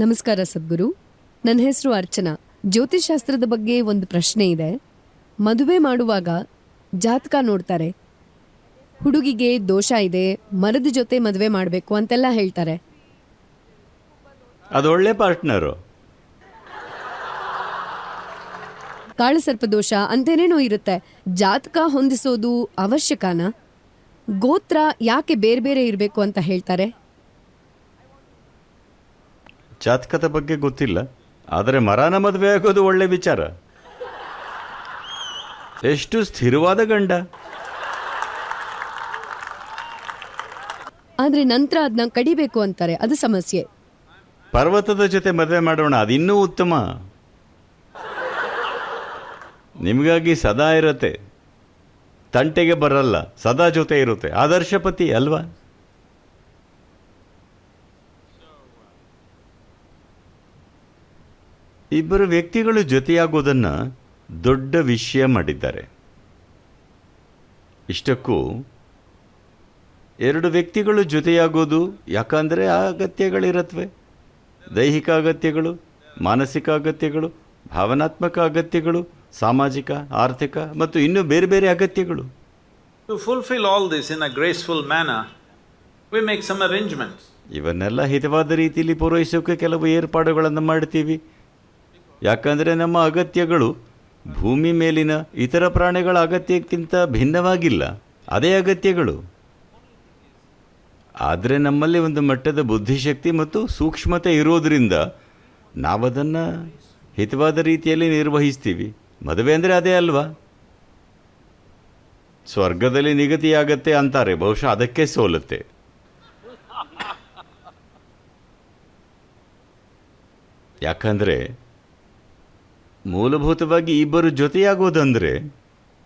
ನಮಸ್ಕಾರ ಸದ್ಗುರು. ನನ್ನ ಹೆಸರು ಅರ್ಚನಾ. ಜ್ಯೋತಿಷಾಸ್ತ್ರದ ಬಗ್ಗೆ ಒಂದು ಪ್ರಶ್ನೆ ಇದೆ. ಮದುವೆ ಮಾಡುವಾಗ ಜಾತಕ ನೋಡ್ತಾರೆ. ಹುಡುಗಿಗೆ ದೋಷ ಇದೆ ಮರದ ಜೊತೆ ಮದುವೆ ಮಾಡಬೇಕು ಅಂತೆಲ್ಲ ಹೇಳ್ತಾರೆ. ಅದು ಒಳ್ಳೆ ಪಾರ್ಟ್ನರು ಕಾಳಸರ್ಪ ದೋಷ ಅಂತೇನೇನೋ ಇರುತ್ತೆ. ಜಾತಕ ಹೊಂದಿಸೋದು ಅವಶ್ಯಕನಾ? ಗೋತ್ರ ಯಾಕೆ ಬೇರೆ ಬೇರೆ ಇರಬೇಕು ಅಂತ ಹೇಳ್ತಾರೆ? ಜಾತಕದ ಬಗ್ಗೆ ಗೊತ್ತಿಲ್ಲ ಆದರೆ ಮರಾನ ಮದುವೆ ಆಗೋದು ಒಳ್ಳೆ ವಿಚಾರ. ಎಷ್ಟು ಸ್ಥಿರವಾದ ಗಂಡ. ಆದ್ರೆ ನಂತರ ಅದನ್ನ ಕಡಿಬೇಕು ಅಂತಾರೆ ಅದು ಸಮಸ್ಯೆ. ಪರ್ವತದ ಜೊತೆ ಮದುವೆ ಮಾಡೋಣ ಅದಿನ್ನೂ ಉತ್ತಮ. ನಿಮಗಾಗಿ ಸದಾ ಇರುತ್ತೆ. ತಂಟೆಗೆ ಬರಲ್ಲ ಸದಾ ಜೊತೆ ಇರುತ್ತೆ. ಆದರ್ಶ ಪತಿ ಅಲ್ವಾ? ಇಬ್ಬರು ವ್ಯಕ್ತಿಗಳು ಜೊತೆಯಾಗೋದನ್ನ ದೊಡ್ಡ ವಿಷಯ ಮಾಡಿದ್ದಾರೆ. ಇಷ್ಟಕ್ಕೂ ಎರಡು ವ್ಯಕ್ತಿಗಳು ಜೊತೆಯಾಗೋದು ಯಾಕಂದರೆ ಆ ಅಗತ್ಯಗಳಿರತ್ವೆ. ದೈಹಿಕ ಅಗತ್ಯಗಳು ಮಾನಸಿಕ ಅಗತ್ಯಗಳು ಭಾವನಾತ್ಮಕ ಅಗತ್ಯಗಳು ಸಾಮಾಜಿಕ ಆರ್ಥಿಕ ಮತ್ತು ಇನ್ನೂ ಬೇರೆ ಬೇರೆ ಅಗತ್ಯಗಳು. To fulfil all this in a graceful manner we make some arrangements ಇವನ್ನೆಲ್ಲ ಹಿತವಾದ ರೀತಿಯಲ್ಲಿ ಪೂರೈಸೋಕೆ ಕೆಲವು ಏರ್ಪಾಡುಗಳನ್ನು ಮಾಡ್ತೀವಿ. ಯಾಕಂದರೆ ನಮ್ಮ ಅಗತ್ಯಗಳು ಭೂಮಿ ಮೇಲಿನ ಇತರ ಪ್ರಾಣಿಗಳ ಅಗತ್ಯಕ್ಕಿಂತ ಭಿನ್ನವಾಗಿಲ್ಲ. ಅದೇ ಅಗತ್ಯಗಳು. ಆದರೆ ನಮ್ಮಲ್ಲಿ ಒಂದು ಮಟ್ಟದ ಬುದ್ಧಿಶಕ್ತಿ ಮತ್ತು ಸೂಕ್ಷ್ಮತೆ ಇರೋದರಿಂದ ನಾವದನ್ನು ಹಿತವಾದ ರೀತಿಯಲ್ಲಿ ನಿರ್ವಹಿಸ್ತೀವಿ. ಮದುವೆ ಅಂದರೆ ಅದೇ ಅಲ್ವಾ? ಸ್ವರ್ಗದಲ್ಲಿ ನಿಗದಿಯಾಗತ್ತೆ ಅಂತಾರೆ, ಬಹುಶಃ ಅದಕ್ಕೆ ಸೋಲುತ್ತೆ. ಯಾಕಂದರೆ ಮೂಲಭೂತವಾಗಿ ಇಬ್ಬರು ಜೊತೆಯಾಗೋದಂದರೆ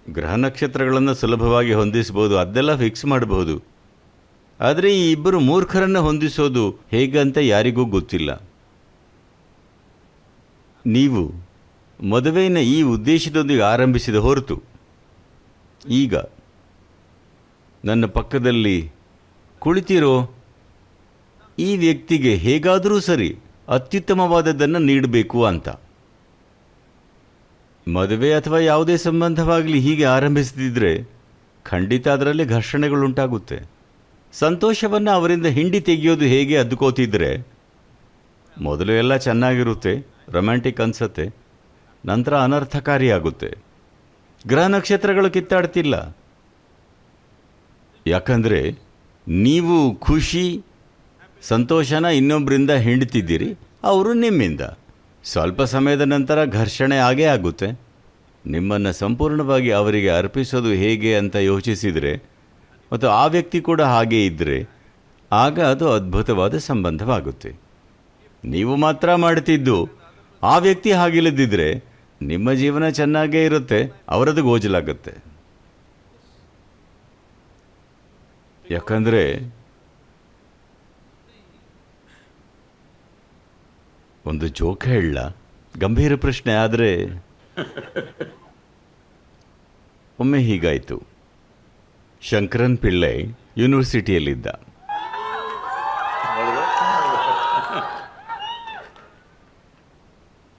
ಗ್ರಹ ನಕ್ಷತ್ರಗಳನ್ನು ಸುಲಭವಾಗಿ ಹೊಂದಿಸ್ಬೋದು ಅದೆಲ್ಲ ಫಿಕ್ಸ್ ಮಾಡಬಹುದು. ಆದರೆ ಈ ಇಬ್ಬರು ಮೂರ್ಖರನ್ನು ಹೊಂದಿಸೋದು ಹೇಗಂತ ಯಾರಿಗೂ ಗೊತ್ತಿಲ್ಲ. ನೀವು ಮದುವೆಯನ್ನು ಈ ಉದ್ದೇಶದೊಂದಿಗೆ ಆರಂಭಿಸಿದ ಹೊರತು, ಈಗ ನನ್ನ ಪಕ್ಕದಲ್ಲಿ ಕುಳಿತಿರೋ ಈ ವ್ಯಕ್ತಿಗೆ ಹೇಗಾದರೂ ಸರಿ ಅತ್ಯುತ್ತಮವಾದದ್ದನ್ನು ನೀಡಬೇಕು ಅಂತ. ಮದುವೆ ಅಥವಾ ಯಾವುದೇ ಸಂಬಂಧವಾಗಲಿ ಹೀಗೆ ಆರಂಭಿಸದಿದ್ದರೆ ಖಂಡಿತ ಅದರಲ್ಲಿ ಘರ್ಷಣೆಗಳುಂಟಾಗುತ್ತೆ. ಸಂತೋಷವನ್ನು ಅವರಿಂದ ಹಿಂಡಿ ತೆಗೆಯೋದು ಹೇಗೆ ಅದ್ಕೋತಿದ್ರೆ ಮೊದಲು ಎಲ್ಲ ಚೆನ್ನಾಗಿರುತ್ತೆ, ರೊಮ್ಯಾಂಟಿಕ್ ಅನ್ಸತ್ತೆ, ನಂತರ ಅನರ್ಥಕಾರಿಯಾಗುತ್ತೆ. ಗ್ರಹ ನಕ್ಷತ್ರಗಳು ಕಿತ್ತಾಡ್ತಿಲ್ಲ. ಯಾಕಂದರೆ ನೀವು ಖುಷಿ, ಸಂತೋಷನ ಇನ್ನೊಬ್ಬರಿಂದ ಹಿಂಡ್ತಿದ್ದೀರಿ, ಅವರು ನಿಮ್ಮಿಂದ. ಸ್ವಲ್ಪ ಸಮಯದ ನಂತರ ಘರ್ಷಣೆ ಆಗೇ ಆಗುತ್ತೆ. ನಿಮ್ಮನ್ನು ಸಂಪೂರ್ಣವಾಗಿ ಅವರಿಗೆ ಅರ್ಪಿಸೋದು ಹೇಗೆ ಅಂತ ಯೋಚಿಸಿದರೆ, ಮತ್ತು ಆ ವ್ಯಕ್ತಿ ಕೂಡ ಹಾಗೇ ಇದ್ದರೆ ಆಗ ಅದು ಅದ್ಭುತವಾದ ಸಂಬಂಧವಾಗುತ್ತೆ. ನೀವು ಮಾತ್ರ ಮಾಡ್ತಿದ್ದು ಆ ವ್ಯಕ್ತಿ ಹಾಗಿಲ್ಲದಿದ್ದರೆ ನಿಮ್ಮ ಜೀವನ ಚೆನ್ನಾಗೇ ಇರುತ್ತೆ ಅವರದ್ದು ಗೋಜಲಾಗುತ್ತೆ. ಯಾಕಂದರೆ ಒಂದು ಜೋಕ್ ಹೇಳ. ಗಂಭೀರ ಪ್ರಶ್ನೆ ಆದರೆ ಒಮ್ಮೆ ಹೀಗಾಯಿತು. ಶಂಕರನ್ ಪಿಳ್ಳೆ ಯೂನಿವರ್ಸಿಟಿಯಲ್ಲಿದ್ದ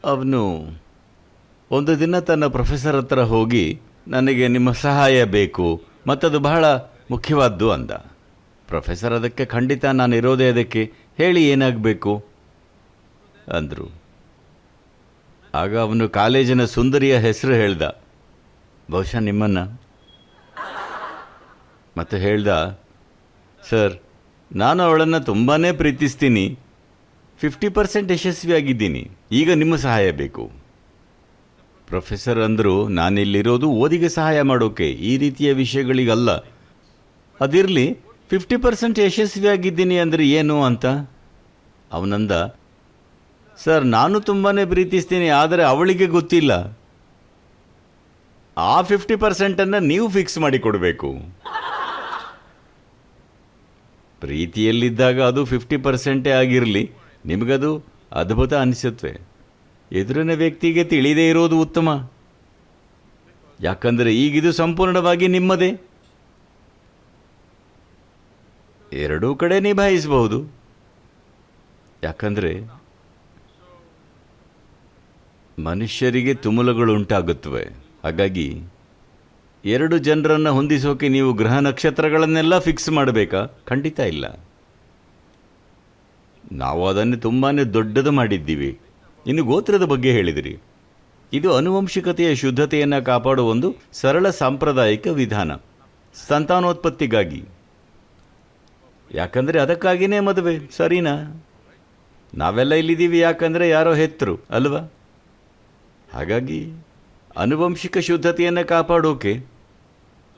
ಅವನು ಒಂದು ದಿನ ತನ್ನ ಪ್ರೊಫೆಸರ್ ಹತ್ರ ಹೋಗಿ, ನನಗೆ ನಿಮ್ಮ ಸಹಾಯ ಬೇಕು, ಮತ್ತದು ಬಹಳ ಮುಖ್ಯವಾದ್ದು ಅಂದ. ಪ್ರೊಫೆಸರ್ ಅದಕ್ಕೆ, ಖಂಡಿತ ನಾನು ಇರೋದೇ ಅದಕ್ಕೆ, ಹೇಳಿ ಏನಾಗಬೇಕು? ಅಂದರು. ಆಗ ಅವನು ಕಾಲೇಜಿನ ಸುಂದರಿಯ ಹೆಸರು ಹೇಳ್ದ. ಬಹುಶಃ ನಿಮ್ಮನ್ನು. ಮತ್ತು ಹೇಳ್ದ, ಸರ್, ನಾನು ಅವಳನ್ನು ತುಂಬಾ ಪ್ರೀತಿಸ್ತೀನಿ. ಫಿಫ್ಟಿ ಪರ್ಸೆಂಟ್ ಯಶಸ್ವಿಯಾಗಿದ್ದೀನಿ. ಈಗ ನಿಮ್ಮ ಸಹಾಯ ಬೇಕು. ಪ್ರೊಫೆಸರ್ ಅಂದರು, ನಾನಿಲ್ಲಿರೋದು ಓದಿಗೆ ಸಹಾಯ ಮಾಡೋಕೆ. ಈ ರೀತಿಯ ವಿಷಯಗಳಿಗಲ್ಲ. ಅದಿರಲಿ, ಫಿಫ್ಟಿ ಪರ್ಸೆಂಟ್ ಯಶಸ್ವಿಯಾಗಿದ್ದೀನಿ ಅಂದರೆ ಏನು ಅಂತ? ಅವನಂದ ಸರ್, ನಾನು ತುಂಬಾ ಪ್ರೀತಿಸ್ತೀನಿ, ಆದರೆ ಅವಳಿಗೆ ಗೊತ್ತಿಲ್ಲ. ಆ ಫಿಫ್ಟಿ ಪರ್ಸೆಂಟನ್ನು ನೀವು ಫಿಕ್ಸ್ ಮಾಡಿ ಕೊಡಬೇಕು ಪ್ರೀತಿಯಲ್ಲಿದ್ದಾಗ ಅದು ಫಿಫ್ಟಿ ಪರ್ಸೆಂಟೇ ಆಗಿರಲಿ, ನಿಮಗದು ಅದ್ಭುತ ಅನಿಸುತ್ತೆ. ಎದುರಿನ ವ್ಯಕ್ತಿಗೆ ತಿಳಿದೇ ಇರೋದು ಉತ್ತಮ. ಯಾಕಂದರೆ ಈಗಿದು ಸಂಪೂರ್ಣವಾಗಿ ನಿಮ್ಮದೇ. ಎರಡೂ ಕಡೆ ನಿಭಾಯಿಸಬಹುದು. ಯಾಕಂದರೆ ಮನುಷ್ಯರಿಗೆ ತುಮುಲಗಳು ಉಂಟಾಗುತ್ತವೆ. ಹಾಗಾಗಿ ಎರಡು ಜನರನ್ನು ಹೊಂದಿಸೋಕೆ ನೀವು ಗ್ರಹ ನಕ್ಷತ್ರಗಳನ್ನೆಲ್ಲ ಫಿಕ್ಸ್ ಮಾಡಬೇಕಾ? ಖಂಡಿತ ಇಲ್ಲ. ನಾವು ಅದನ್ನು ತುಂಬಾ ದೊಡ್ಡದು ಮಾಡಿದ್ದೀವಿ. ಇನ್ನು ಗೋತ್ರದ ಬಗ್ಗೆ ಹೇಳಿದಿರಿ. ಇದು ಅನುವಂಶಿಕತೆಯ ಶುದ್ಧತೆಯನ್ನು ಕಾಪಾಡುವ ಒಂದು ಸರಳ ಸಾಂಪ್ರದಾಯಿಕ ವಿಧಾನ. ಸಂತಾನೋತ್ಪತ್ತಿಗಾಗಿ. ಯಾಕಂದರೆ ಅದಕ್ಕಾಗಿಯೇ ಮದುವೆ, ಸರಿನಾ? ನಾವೆಲ್ಲ ಇಲ್ಲಿದ್ದೀವಿ ಯಾಕಂದರೆ ಯಾರೋ ಹೆತ್ತರು, ಅಲ್ವಾ? ಹಾಗಾಗಿ ಅನುವಂಶಿಕ ಶುದ್ಧತೆಯನ್ನು ಕಾಪಾಡೋಕೆ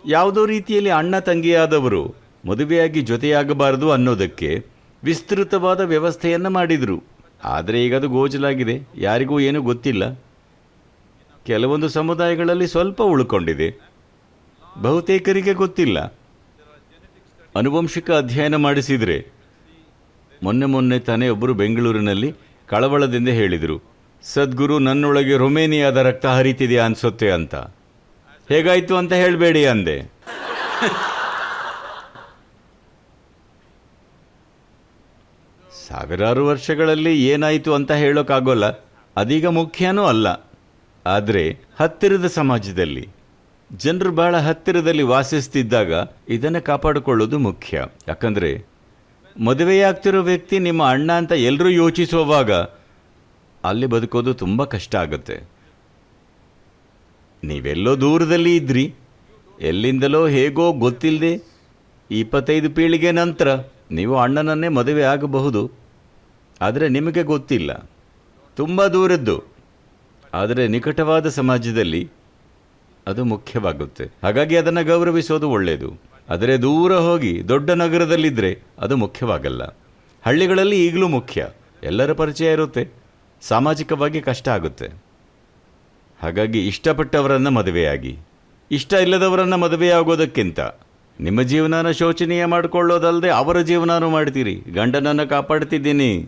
ಯಾವುದೋ ರೀತಿಯಲ್ಲಿ ಅಣ್ಣ ತಂಗಿಯಾದವರು ಮದುವೆಯಾಗಿ ಜೊತೆಯಾಗಬಾರದು ಅನ್ನೋದಕ್ಕೆ ವಿಸ್ತೃತವಾದ ವ್ಯವಸ್ಥೆಯನ್ನು ಮಾಡಿದರು. ಆದರೆ ಈಗ ಅದು ಗೋಚಲಾಗಿದೆ. ಯಾರಿಗೂ ಏನೂ ಗೊತ್ತಿಲ್ಲ. ಕೆಲವೊಂದು ಸಮುದಾಯಗಳಲ್ಲಿ ಸ್ವಲ್ಪ ಉಳ್ಕೊಂಡಿದೆ. ಬಹುತೇಕರಿಗೆ ಗೊತ್ತಿಲ್ಲ. ಅನುವಂಶಿಕ ಅಧ್ಯಯನ ಮಾಡಿಸಿದರೆ ಮೊನ್ನೆ ಮೊನ್ನೆ ತಾನೇ ಒಬ್ಬರು ಬೆಂಗಳೂರಿನಲ್ಲಿ ಕಳವಳದಿಂದ ಹೇಳಿದರು. ಸದ್ಗುರು ನನ್ನೊಳಗೆ ರೊಮೇನಿಯಾದ ರಕ್ತ ಹರಿತಿದೆಯಾ ಅನ್ಸುತ್ತೆ ಅಂತ. ಹೇಗಾಯ್ತು ಅಂತ ಹೇಳಬೇಡಿ ಅಂದೆ. ಸಾವಿರಾರು ವರ್ಷಗಳಲ್ಲಿ ಏನಾಯಿತು ಅಂತ ಹೇಳೋಕ್ಕಾಗೋಲ್ಲ ಅದೀಗ ಮುಖ್ಯನೂ ಅಲ್ಲ. ಆದರೆ ಹತ್ತಿರದ ಸಮಾಜದಲ್ಲಿ, ಜನರು ಬಹಳ ಹತ್ತಿರದಲ್ಲಿ ವಾಸಿಸ್ತಿದ್ದಾಗ ಇದನ್ನು ಕಾಪಾಡಿಕೊಳ್ಳೋದು ಮುಖ್ಯ. ಯಾಕಂದರೆ ಮದುವೆಯಾಗ್ತಿರೋ ವ್ಯಕ್ತಿ ನಿಮ್ಮ ಅಣ್ಣ ಅಂತ ಎಲ್ಲರೂ ಯೋಚಿಸುವಾಗ ಅಲ್ಲಿ ಬದುಕೋದು ತುಂಬ ಕಷ್ಟ ಆಗುತ್ತೆ. ನೀವೆಲ್ಲೋ ದೂರದಲ್ಲಿ ಇದ್ರಿ. ಎಲ್ಲಿಂದಲೋ ಹೇಗೋ ಗೊತ್ತಿಲ್ಲದೆ ಇಪ್ಪತ್ತೈದು ಪೀಳಿಗೆ ನಂತರ ನೀವು ಅಣ್ಣನನ್ನೇ ಮದುವೆ ಆಗಬಹುದು. ಆದರೆ ನಿಮಗೆ ಗೊತ್ತಿಲ್ಲ. ತುಂಬ ದೂರದ್ದು. ಆದರೆ ನಿಕಟವಾದ ಸಮಾಜದಲ್ಲಿ ಅದು ಮುಖ್ಯವಾಗುತ್ತೆ. ಹಾಗಾಗಿ ಅದನ್ನು ಗೌರವಿಸೋದು ಒಳ್ಳೆಯದು ಆದರೆ ದೂರ ಹೋಗಿ ದೊಡ್ಡ ನಗರದಲ್ಲಿದ್ದರೆ ಅದು ಮುಖ್ಯವಾಗಲ್ಲ. ಹಳ್ಳಿಗಳಲ್ಲಿ ಈಗಲೂ ಮುಖ್ಯ. ಎಲ್ಲರ ಪರಿಚಯ ಇರುತ್ತೆ. ಸಾಮಾಜಿಕವಾಗಿ ಕಷ್ಟ ಆಗುತ್ತೆ. ಹಾಗಾಗಿ ಇಷ್ಟಪಟ್ಟವರನ್ನು ಮದುವೆಯಾಗಿ, ಇಷ್ಟ ಇಲ್ಲದವರನ್ನು ಮದುವೆಯಾಗೋದಕ್ಕಿಂತ ನಿಮ್ಮ ಜೀವನನ ಶೋಚನೀಯ ಮಾಡಿಕೊಳ್ಳೋದಲ್ಲದೆ ಅವರ ಜೀವನನೂ ಮಾಡ್ತೀರಿ. ಗಂಡನನ್ನು ಕಾಪಾಡ್ತಿದ್ದೀನಿ.